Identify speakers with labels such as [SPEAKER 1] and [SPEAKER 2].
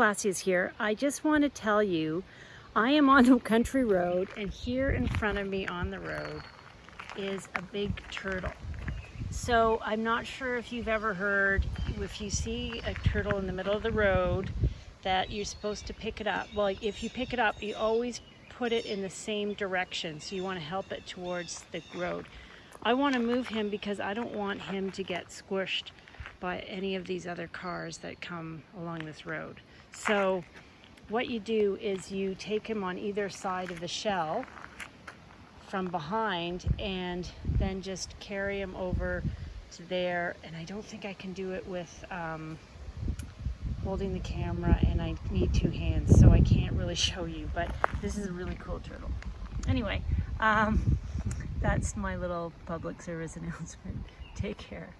[SPEAKER 1] Palacios here. I just want to tell you, I am on a country road and here in front of me on the road is a big turtle. So I'm not sure if you've ever heard, if you see a turtle in the middle of the road, that you're supposed to pick it up. Well, if you pick it up, you always put it in the same direction. So you want to help it towards the road. I want to move him because I don't want him to get squished by any of these other cars that come along this road. So what you do is you take him on either side of the shell from behind and then just carry him over to there. And I don't think I can do it with um, holding the camera and I need two hands, so I can't really show you, but this is a really cool turtle. Anyway, um, that's my little public service announcement. Take care.